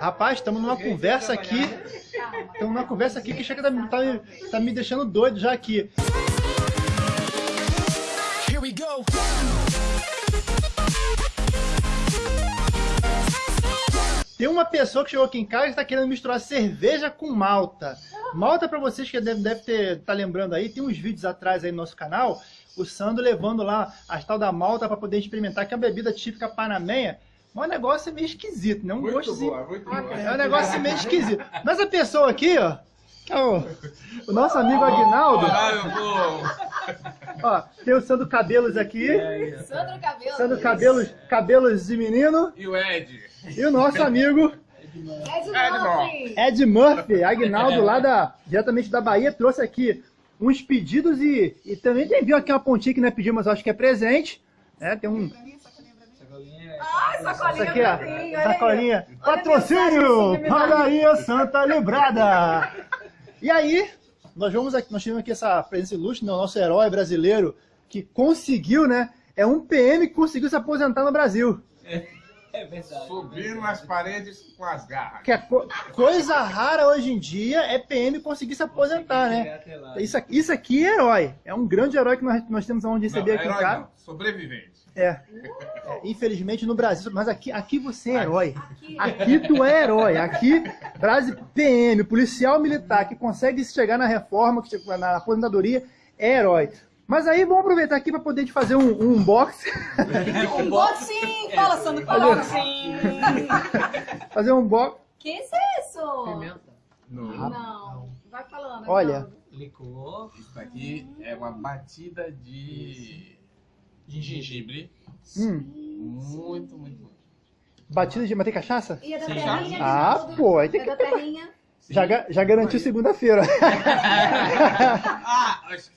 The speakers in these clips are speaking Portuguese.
Rapaz, estamos numa conversa aqui. Estamos numa conversa aqui que chega tá, tá, tá me deixando doido já aqui. Here we go. Tem uma pessoa que chegou aqui em casa e está querendo misturar cerveja com malta. Malta, para vocês que devem deve ter tá lembrando aí, tem uns vídeos atrás aí no nosso canal, o Sandro levando lá as tal da malta para poder experimentar, que é a bebida típica panamenha. Mas o negócio é meio esquisito, né? Um muito gosto boa, muito boa. É um negócio meio esquisito. Mas a pessoa aqui, ó, que é o, o nosso amigo Aguinaldo. Ó, tem o Sandro Cabelos aqui. Sandro Cabelos. Sandro Cabelos, Cabelos de Menino. E o Ed. E o nosso amigo Ed Murphy. Ed Murphy, Agnaldo lá da, diretamente da Bahia, trouxe aqui uns pedidos e, e também tem, viu aqui uma pontinha que não é pedido, mas acho que é presente. É, tem um... Ai, sacolinha Isso aqui, ó, pra mim, olha sacolinha. Olha Patrocínio! Padaria Santa Librada! E aí, nós vamos aqui, nós tivemos aqui essa presença ilustre, né, o nosso herói brasileiro, que conseguiu, né? É um PM que conseguiu se aposentar no Brasil. É verdade. Subindo as paredes com as garras. Que é co- coisa rara hoje em dia é PM conseguir se aposentar, né? Isso aqui, isso aqui é herói. É um grande herói que nós, nós temos onde receber Não, aqui em herói casa. não, sobrevivente. É. É, Infelizmente no Brasil, mas aqui, aqui você é herói. Aqui tu é herói. Aqui, Brasil PM, policial militar que consegue chegar na reforma, que chega na aposentadoria, é herói. Mas aí vamos aproveitar aqui para poder te fazer um, um unboxing. Unboxing! Fala, Sandro, fala. Unboxing! fazer um unboxing. Que isso é isso? Pimenta. No, Não. Vai falando. Olha. Aguinaldo. Licor. isso aqui é uma batida de gengibre. Hum, Muito, muito, muito. batida de manter cachaça? E é da Sim, terrinha? Ah, Aguinaldo? pô, aí tem É que da terrinha? Já, já garantiu segunda-feira. Ah, acho-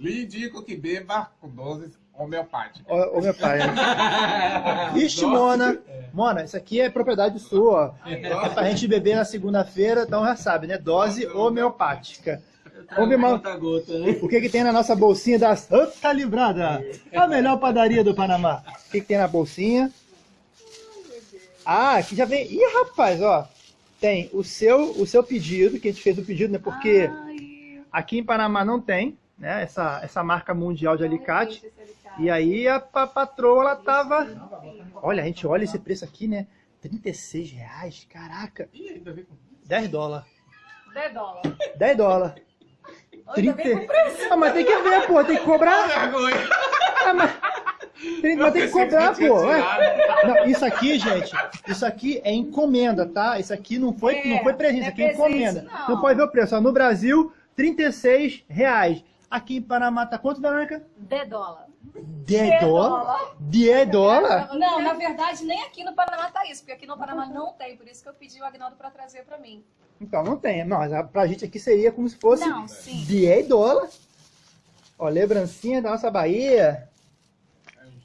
lhe indico que beba com doses homeopáticas. Meu pai. Ixi, Mona. Mona, isso aqui é propriedade sua. ó. É pra gente beber na segunda-feira, então já sabe, né? Dose homeopática. Vamos ver né? o que, que tem na nossa bolsinha da Santa Librada. A melhor padaria do Panamá. O que, que tem na bolsinha? Ah, aqui já vem. Ih, rapaz, ó. Tem o seu, o seu pedido, que a gente fez o pedido, né? Porque Ai, aqui em Panamá não tem, né? Essa, essa marca mundial de alicate. E aí a, pa- patroa, ela tava... Olha, a gente olha esse preço aqui, né? 36 reais, caraca. Ih, ainda vem com 10 dólares. 10 dólares. 10 dólares. Ainda 30... vem com preço. Ah, mas tem que ver, pô, tem que cobrar. vergonha. Ah, mas... Tem, mas tem que cobrar, pô. Ué. Não, isso aqui, gente, isso aqui é encomenda, tá? Isso aqui não foi, É, não foi presente, isso não aqui é é encomenda. não. Não pode ver o preço. Ó, no Brasil, 36 reais. Aqui em Panamá tá quanto, Verônica? 10 dólares. 10 dólares? 10 dólares? Não, na verdade, nem aqui no Paraná tá isso, porque aqui no Paraná não tem, por isso que eu pedi o Agnaldo pra trazer pra mim. Então, não tem. Não, pra gente aqui seria como se fosse Não, sim. 10 dólares. Ó, lembrancinha da nossa Bahia.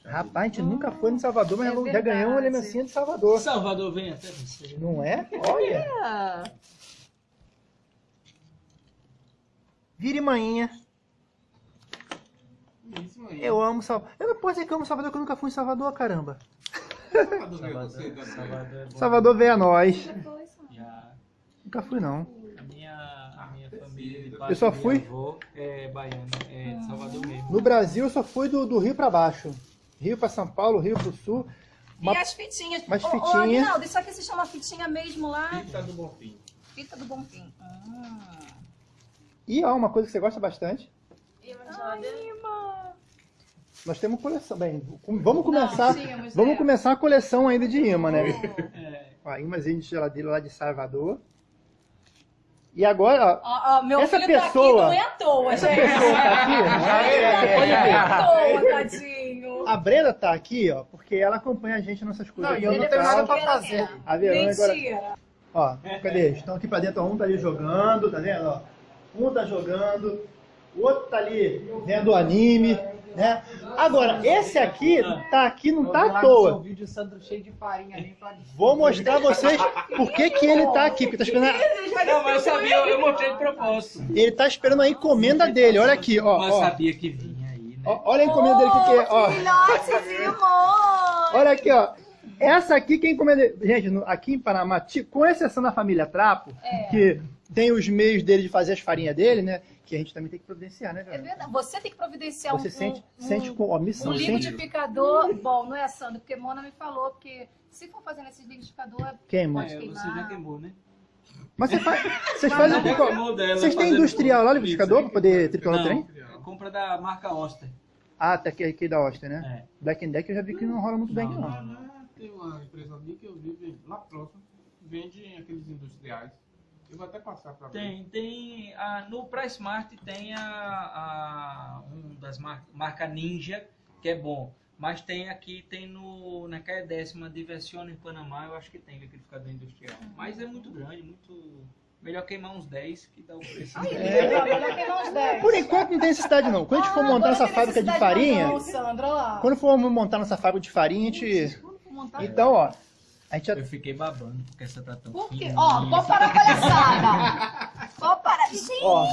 Rapaz, a gente nunca foi no Salvador, mas É já verdade. ganhou uma lembrancinha de Salvador. Salvador vem até você. Não é? Olha. Vire manhinha. Isso aí. Eu amo Salvador. Eu não posso dizer que eu amo Salvador, que eu nunca fui em Salvador, caramba. Salvador, Salvador, você, Daniel. Salvador é. Salvador vem a nós. Já. Nunca fui, não. A minha, a minha família, de Eu só fui- avô, é baiana, é de Salvador mesmo. No Brasil, eu só fui do, do Rio pra baixo. Rio pra São Paulo, Rio pro Sul. E Uma- as fitinhas. Umas Ô, Ô, fitinha. Aguinaldo, isso aqui se chama fitinha mesmo lá? Pizza do Bonfim. Fita do Bonfim. Hum. E ó, uma coisa que você gosta bastante. Ai, imã. Nós temos coleção. Bem, vamos começar. vamos é. começar a coleção ainda de imã, né? É, Ó, imãzinho de geladeira lá de Salvador. E agora, ó, Ó, ó, meu Essa filho pessoa- tá aqui não é à toa, essa gente. pessoa tá aqui. Não é à toa, tadinho. A Brenda tá aqui, ó, porque ela acompanha a gente nessas coisas. Não, e eu não tenho nada pra fazer. A Verônica agora. Mentira. Ó, cadê? Estão aqui pra dentro, ó, um tá ali jogando, tá vendo? Ó, um tá jogando, o outro tá ali vendo o anime, né? Agora, esse aqui tá aqui, não tá à toa. vídeo Sandro cheio de farinha ali pra Vou mostrar a vocês por que que ele tá aqui, porque tá esperando Não, mas eu sabia, eu mostrei de propósito. ele tá esperando a encomenda dele, olha aqui, ó, Mas sabia que vinha aí, né? Olha a encomenda dele, que que é, ó. Olha aqui, ó. Essa aqui, quem encomenda. Gente, aqui em Panamá, com exceção da família Trapo, É. que tem os meios dele de fazer as farinhas dele, né? Que a gente também tem que providenciar, né, É velho? verdade. Você tem que providenciar Você um, sente, um, sente com um missão, sente. liquidificador bom, não é, Sandro? Porque Mona me falou, porque se for fazendo esse liquidificador, Queima. Pode É, você queimar. já queimou, né? Mas você faz, vocês Mas fazem. não qual- Vocês têm industrial lá, liquidificador, pra poder triturar o Não, trem? é compra da marca Oster. Ah, tá aqui, aqui da Oster, né? É. Black and Deck eu já vi que não rola muito bem, aqui, Não, não. Tem uma empresa ali que eu vi lá próximo, vende aqueles industriais. Eu vou até passar pra ver. Tem, tem. A, no PriceMart tem a, a um das mar, marca Ninja, que é bom. Mas tem aqui, tem no, na caia décima, Diversione em Panamá, eu acho que tem liquidificador industrial. Mas é muito grande, muito. Melhor queimar uns 10 que dá o preço. Aí, É. melhor queimar uns 10. Por enquanto não tem necessidade, não. Quando a gente for Ah, montar essa fábrica de farinha, Não, Sandra, quando for montar nossa fábrica de farinha, a gente. Quando for montar- Então, ó, gente já Eu fiquei babando, porque essa tá tão Por quê? Ó, pode parar a palhaçada. Pode parar. Gente, Ó,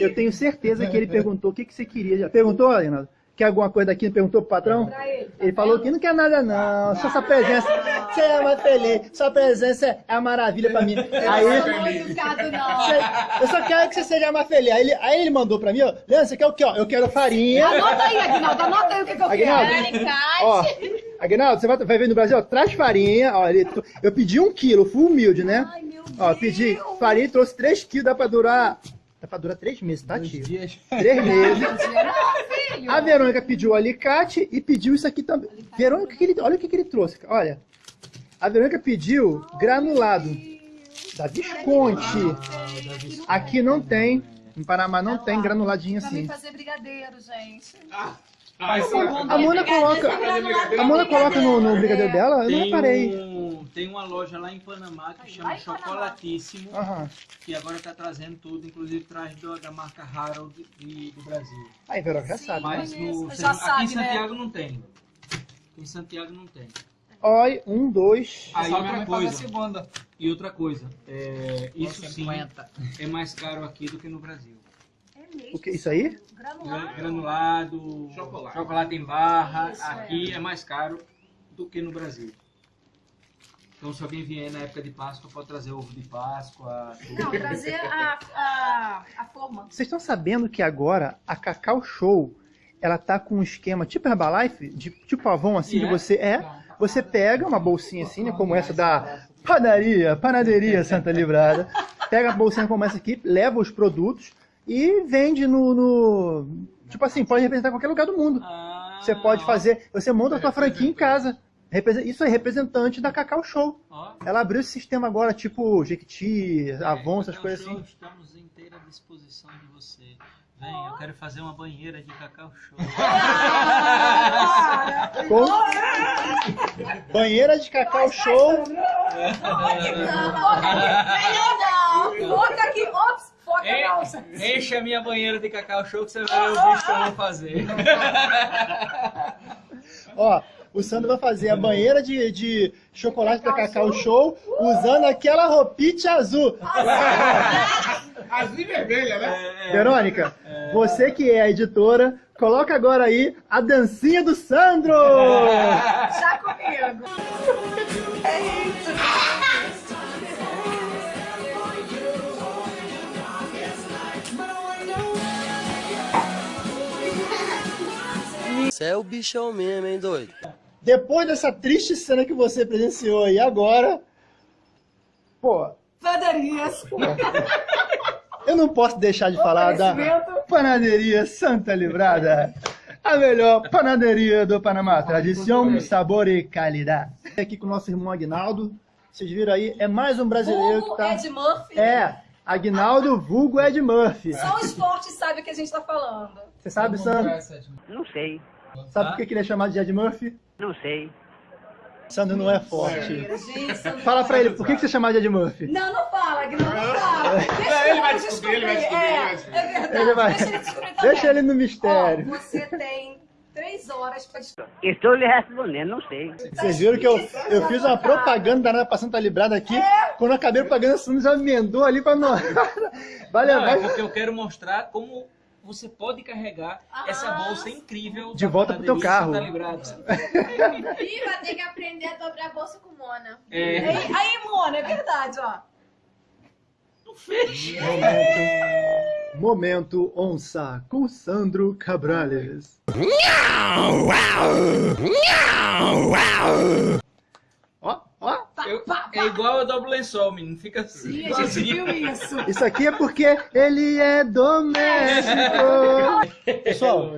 eu tenho certeza que ele perguntou o que, que você queria. Já perguntou, Reinaldo? Quer alguma coisa daqui? Perguntou pro patrão? pra ele. tá Ele falou que não quer nada, não. Só sua presença. Você é mais feliz. Sua presença é uma maravilha pra mim. Não Aí. é muito educado, não. você- Eu só quero que você seja mais feliz. Aí ele, aí ele mandou pra mim, ó. Leandro, você quer o quê? Ó, eu quero farinha. Anota aí, Aguinaldo, anota aí o que, que eu Aguinaldo. quero. Ó, Aguinaldo, você vai, vai ver no Brasil, ó, traz farinha. Ó, ele, eu pedi um quilo, fui humilde, né? Ai, meu Deus. Ó, eu pedi farinha, trouxe três quilos, dá pra durar. Dá pra durar três meses, tá, tio? dias. Três meses. A Verônica pediu o alicate e pediu isso aqui também. Verônica, o que ele, olha o que, que ele trouxe. Olha. A Verônica pediu granulado da Visconti. Aqui não tem. Em Panamá não tem granuladinho Pra mim assim. fazer brigadeiro, gente. Ah, sim. A Mona coloca. A Mona coloca no, no brigadeiro dela? Eu não Tem, reparei. um, tem uma loja lá em Panamá que chama. Chocolatíssimo, Aham. que agora tá trazendo tudo, inclusive traz do- da marca Harold de- do Brasil. Aí, já Sim. sabe. né? Mas no, Já aqui sabe, em né? Santiago não tem. Aqui em Santiago não tem. Olha, um, dois. Aí Só outra coisa, segunda. e outra coisa, é, isso sim 50. é mais caro aqui do que no Brasil. É. O que? Isso aí? Granulado. Granulado, Chocolate. em barra, Isso, aqui é. mais caro do que no Brasil. Então se alguém vier na época de Páscoa, pode trazer ovo de Páscoa. tudo. Não, trazer a, a, a forma. Vocês estão sabendo que agora a Cacau Show ela tá com um esquema tipo Herbalife, de, tipo Avon assim, de É? você é, você pega uma bolsinha assim, né, como essa da padaria, panaderia Santa Livrada, pega a bolsinha como essa aqui, leva os produtos e vende no, no- tipo assim, pode representar qualquer lugar do mundo. Ah, Você pode fazer, você monta a sua franquia em casa. Isso é representante da Cacau Show. ó. Ela abriu esse sistema agora, tipo Jequiti, Avon, essas Cacau coisas Show, assim. Estamos em inteira disposição de você. Vem, eu quero fazer uma banheira de Cacau Show. Com... Banheira de Cacau Show. Melhor não. Ops, foca En- não. Enche a minha banheira de Cacau Show que você vai ver o bicho que eu vou fazer. Ó, o Sandro vai fazer a banheira de, de chocolate da Cacau Show usando aquela roupite azul. Azul e vermelha, né? Verônica, você que é a editora, coloca agora aí a dancinha do Sandro! Já comigo. Você é o bichão mesmo, hein, doido? Depois dessa triste cena que você presenciou aí agora, pô, Padarias. eu não posso deixar de falar da. Panaderia Santa Livrada. A melhor panaderia do Panamá. Tradição, sabor e qualidade. Aqui com o nosso irmão Agnaldo. Vocês viram aí, é mais um brasileiro que Vulgo tá... Ed Murphy. É, Agnaldo vulgo Ed Murphy. Só os fortes sabem o que a gente tá falando. Você sabe, Sandro? Não sei, Sabe por que ele é chamado de Ed Murphy? não sei. Sandro não é forte. Gente, Sandro- Fala pra ele, por que que você é chamado de Ed Murphy? Não, não fala, Aguinaldo, não fala. Deixa ele vai descobrir, ele vai descobrir, É, ele vai descobrir. É verdade, Ele vai- deixa ele descobrir também. Deixa ele no mistério. Ó, você tem três horas pra descobrir. Estou lhe respondendo, não sei. Vocês viram que eu, eu fiz uma propaganda danada pra Santa Librada aqui. Quando eu acabei propaganda, o Sandro já emendou ali pra nós. Vai Não, é levar. porque eu quero mostrar como você pode carregar essa Ah. bolsa incrível. De volta pro teu carro. Tá vai ter que aprender a dobrar a bolsa com Mona. É. Aí, aí, Mona, é verdade, ó. Momento, momento onça com Sandro Cabrales. Eu- é igual eu dobro lençol, menino. Fica assim. Ih, a gente viu isso. Isso aqui é porque ele é doméstico. Pessoal,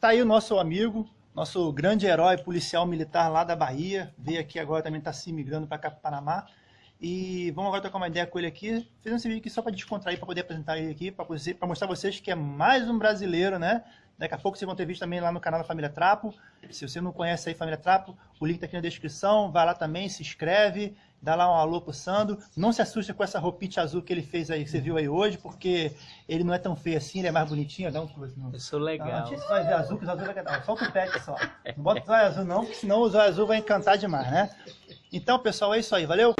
tá aí o nosso amigo, nosso grande herói policial militar lá da Bahia. Veio aqui agora também tá se migrando para cá pro Panamá. E vamos agora trocar uma ideia com ele aqui. Fizemos esse vídeo aqui só para descontrair, para poder apresentar ele aqui, para mostrar a vocês que é mais um brasileiro, né? Daqui a pouco vocês vão ter vídeo também lá no canal da Família Trapo. Se você não conhece aí Família Trapo, o link tá aqui na descrição. Vai lá também, se inscreve, dá lá um alô pro Sandro. Não se assuste com essa roupite azul que ele fez aí, que você viu aí hoje, porque ele não é tão feio assim, ele é mais bonitinho. Dá um close, não. Eu sou Não, legal. não tira esse azul, que os azul vai cantar. Solta o pet só. Não bota o zóio azul não, porque senão o zóio azul vai encantar demais, né? Então, pessoal, é isso aí. Valeu?